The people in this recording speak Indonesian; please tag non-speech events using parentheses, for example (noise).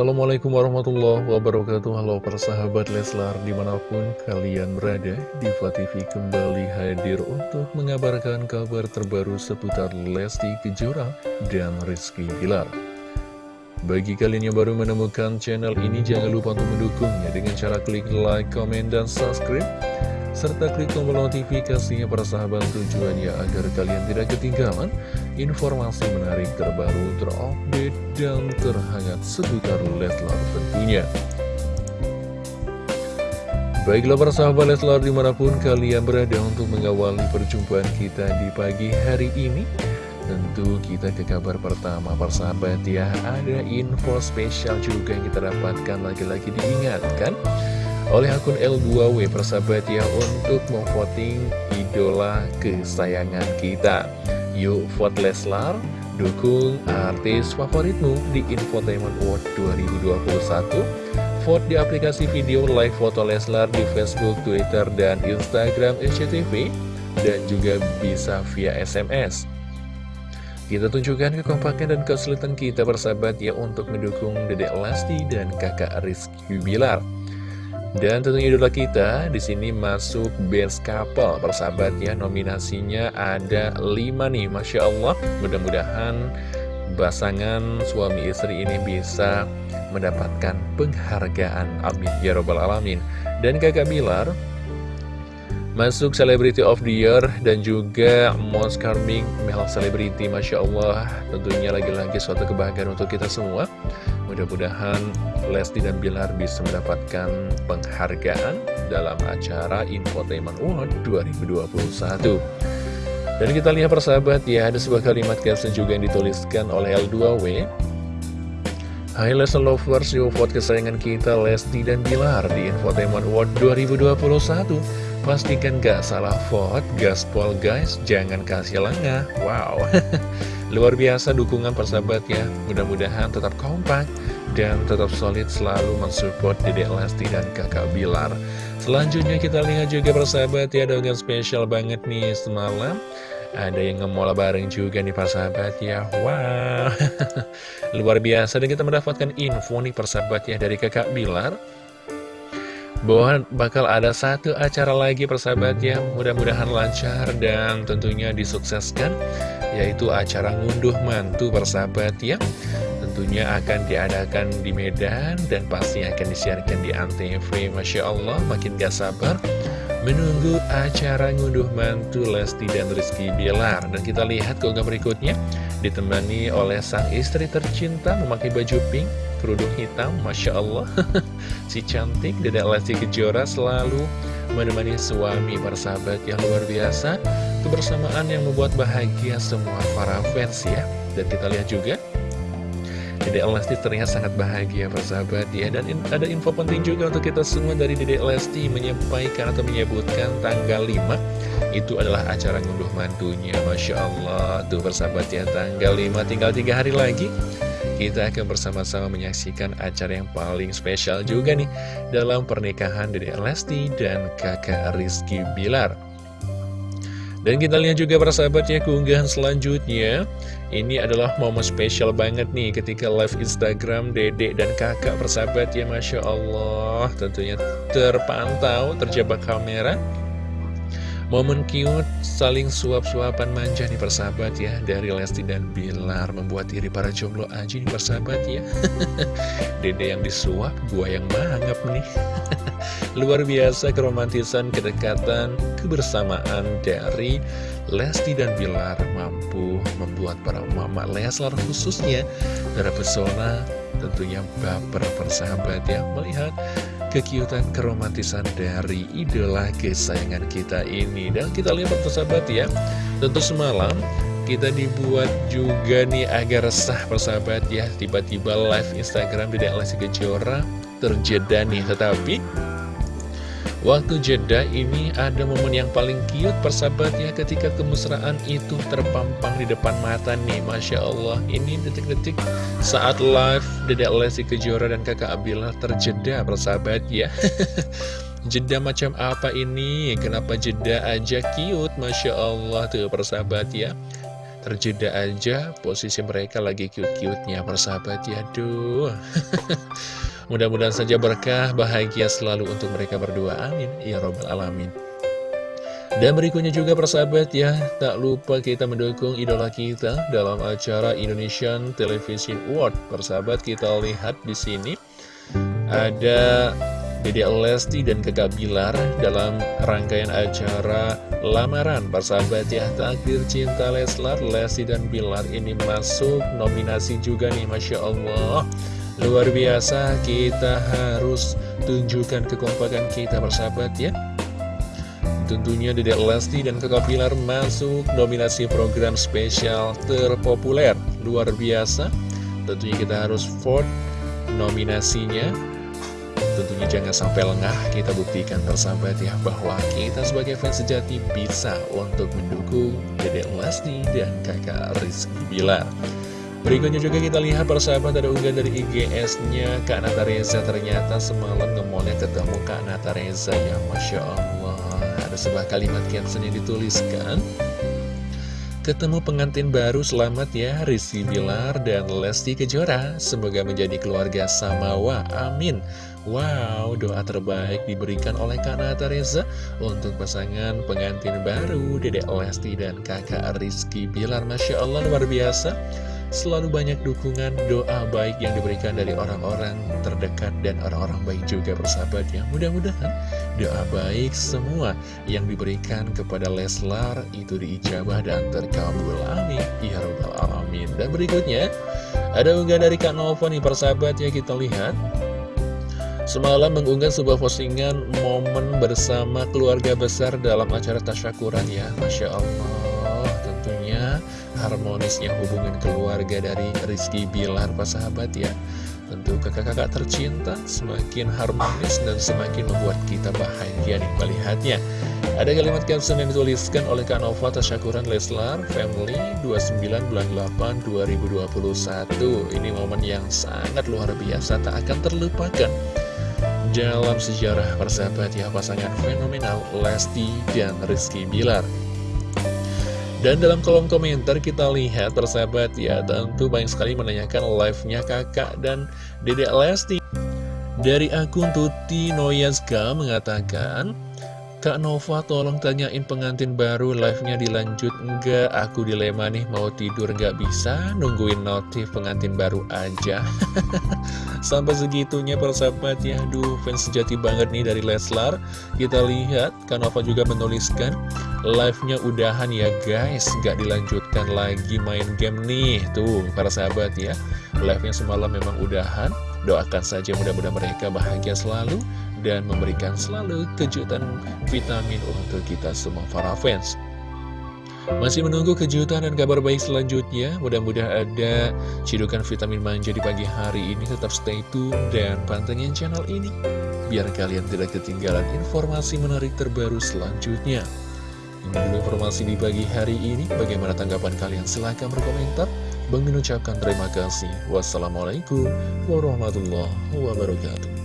Assalamualaikum warahmatullahi wabarakatuh. Halo persahabat Leslar di mana pun kalian berada Diva TV kembali hadir untuk mengabarkan kabar terbaru seputar Lesti Kejora dan Rizky Bilar. Bagi kalian yang baru menemukan channel ini jangan lupa untuk mendukungnya. Dengan cara klik like, comment, dan subscribe serta klik tombol notifikasinya para sahabat tujuannya agar kalian tidak ketinggalan informasi menarik terbaru, terupdate, dan terhangat seputar Leslar tentunya. Baiklah para sahabat Leslar di mana pun kalian berada untuk mengawali perjumpaan kita di pagi hari ini Tentu kita ke kabar pertama persahabat ya Ada info spesial juga yang kita dapatkan lagi-lagi diingatkan oleh akun L2W persahabat ya untuk memvoting idola kesayangan kita. Yuk vote Leslar, dukung artis favoritmu di Infotainment Award 2021. Vote di aplikasi video live foto Leslar di Facebook, Twitter, dan Instagram SCTV dan juga bisa via SMS. Kita tunjukkan kekompakan dan kesulitan kita bersahabat ya untuk mendukung Dedek Lesti dan kakak Rizky Bilar. Dan tentunya idola kita di sini masuk Best Couple persahabat ya nominasinya ada 5 nih Masya Allah. Mudah-mudahan pasangan suami istri ini bisa mendapatkan penghargaan. Amin. Ya robbal alamin. Dan kakak Bilar masuk Celebrity of the Year dan juga Most Charming Male Celebrity Masya Allah tentunya lagi-lagi suatu kebahagiaan untuk kita semua Mudah-mudahan Lesti dan Bilar bisa mendapatkan penghargaan dalam acara Infotainment Award 2021. Dan kita lihat persahabat ya, ada sebuah kalimat caption juga yang dituliskan oleh L2W. Hai Lesti Lovers, yuk vote kesayangan kita Lesti dan Bilar di Infotainment Award 2021. Pastikan gak salah vote, gaspol guys, jangan kasih lengah. Wow. (laughs) Luar biasa dukungan persahabat ya Mudah-mudahan tetap kompak Dan tetap solid selalu mensupport Dedek Lesti dan kakak Bilar Selanjutnya kita lihat juga persahabat ya Dengan spesial banget nih semalam Ada yang ngemol bareng juga nih persahabat ya. Wow. (laughs) Luar biasa. Dan kita mendapatkan info nih persahabat ya Dari kakak Bilar. Bahwa bakal ada satu acara lagi persahabat ya. Mudah-mudahan lancar dan tentunya disukseskan yaitu acara ngunduh mantu persahabat ya. Tentunya akan diadakan di Medan dan pasti akan disiarkan di Antv. Masya Allah makin gak sabar menunggu acara ngunduh mantu Lesti dan Rizky Bilar. Dan kita lihat keunggah berikutnya. Ditemani oleh sang istri tercinta memakai baju pink kerudung hitam, Masya Allah. (laughs) Si cantik Dedek Lesti Kejora selalu menemani suami para sahabat yang luar biasa. Kebersamaan yang membuat bahagia semua para fans ya. Dan kita lihat juga Dedek Lesti terlihat sangat bahagia persahabat ya Dan in, ada info penting juga untuk kita semua dari Dedek Lesti. Menyampaikan atau menyebutkan tanggal 5 Itu adalah acara ngunduh mantunya. Masya Allah Tuh persahabat ya. Tanggal 5 tinggal 3 hari lagi kita akan bersama-sama menyaksikan acara yang paling spesial juga nih dalam pernikahan Dede Lesti dan kakak Rizky Bilar. Dan kita lihat juga para sahabat ya keunggahan selanjutnya. Ini adalah momen spesial banget nih ketika live Instagram Dede dan kakak persahabat ya Masya Allah. Tentunya terpantau, terjebak kamera Momen cute saling suap-suapan manja nih persahabat ya. Dari Lesti dan Bilar membuat diri para jomblo aja nih persahabat ya. (laughs) Dede yang disuap, gua yang mangap nih. (laughs) Luar biasa keromantisan, kedekatan, kebersamaan dari Lesti dan Bilar Mampu membuat para mama Leslar khususnya terpesona tentunya baper persahabat ya. Melihat kekiutan keromantisan dari idola kesayangan kita ini. Dan kita lihat persahabat ya Tentu semalam kita dibuat juga nih agar resah persahabat ya. Tiba-tiba live Instagram di Lesti Kejora terjeda nih. Tetapi Waktu jeda ini ada momen yang paling cute persahabatnya ketika kemesraan itu terpampang di depan mata nih. Masya Allah ini detik-detik saat live Dedek Lesti Kejora dan kakak Abila terjeda persahabat ya. (laughs) Jeda macam apa ini? Kenapa jeda aja cute? Masya Allah tuh persahabat ya. Terjeda aja posisi mereka lagi cute-cute-nya persahabat ya. Duh (laughs) Mudah-mudahan saja berkah bahagia selalu untuk mereka berdua. Amin. Ya Robbal Alamin. Dan berikutnya juga persahabat ya, tak lupa kita mendukung idola kita dalam acara Indonesian Television Award. Persahabat kita lihat di sini. Ada Dede Lesti dan Kakak Bilar dalam rangkaian acara lamaran. Persahabat ya, takdir cinta Leslar, Lesti dan Bilar ini masuk nominasi juga nih Masya Allah. Luar biasa, kita harus tunjukkan kekompakan kita persahabat ya. Tentunya Dedek Lesti dan Kakak Pilar masuk nominasi program spesial terpopuler. Luar biasa. Tentunya kita harus vote nominasinya. Tentunya jangan sampai lengah kita buktikan persahabat ya Bahwa kita sebagai fans sejati bisa untuk mendukung Dedek Lesti dan kakak Rizky Bilar Berikutnya juga kita lihat persahabat ada unggahan dari IGS-nya Kak Nata Reza ternyata semalam ngemolnya ketemu Kak Nata Reza ya Masya Allah. Ada sebuah kalimat caption yang dituliskan. Ketemu pengantin baru selamat ya Rizky Bilar dan Lesti Kejora. Semoga menjadi keluarga Samawa Amin Wow doa terbaik diberikan oleh Kak Nata Reza Untuk pasangan pengantin baru Dedek Lesti dan kakak Rizky Bilar Masya Allah luar biasa Selalu banyak dukungan, doa baik yang diberikan dari orang-orang terdekat dan orang-orang baik juga bersahabat ya. Mudah-mudahan doa baik semua yang diberikan kepada Leslar itu diijabah dan terkabul. Amin. Ya Rabbal Alamin. Dan berikutnya, ada unggah dari Kak Nova nih persahabat ya kita lihat. Semalam mengunggah sebuah postingan momen bersama keluarga besar dalam acara tasyakuran ya. Masya Allah, tentunya harmonisnya hubungan keluarga dari Rizky Bilar Pak sahabat ya. Tentu kakak-kakak tercinta semakin harmonis dan semakin membuat kita bahagia nih melihatnya. Ada kalimat caption yang dituliskan oleh Kak Nova Tasyakuran Leslar Family 29 bulan 8 2021 Ini momen yang sangat luar biasa tak akan terlupakan dalam sejarah persahabat ya pasangan fenomenal Lesti dan Rizky Bilar. Dan dalam kolom komentar kita lihat persahabat ya Tentu banyak sekali menanyakan live-nya kakak dan dedek Lesti. Dari akun Tuti Noyaska mengatakan Kak Nova tolong tanyain pengantin baru live-nya dilanjut Enggak, aku dilema nih mau tidur nggak bisa? Nungguin notif pengantin baru aja (laughs) Sampai segitunya persahabat ya Aduh fans sejati banget nih dari Leslar. Kita lihat Kak Nova juga menuliskan Live-nya udahan ya guys. Nggak dilanjutkan lagi main game nih. Tuh para sahabat ya. Live-nya semalam memang udahan. Doakan saja mudah-mudahan mereka bahagia selalu dan memberikan selalu kejutan vitamin untuk kita semua para fans. Masih menunggu kejutan dan kabar baik selanjutnya. Mudah-mudahan ada cidukan vitamin manja di pagi hari ini. Tetap stay tune dan pantengin channel ini Biar kalian tidak ketinggalan informasi menarik terbaru selanjutnya. Ini dulu informasi di pagi hari ini. Bagaimana tanggapan kalian? Silahkan berkomentar. Bang ucapkan terima kasih. Wassalamualaikum warahmatullahi wabarakatuh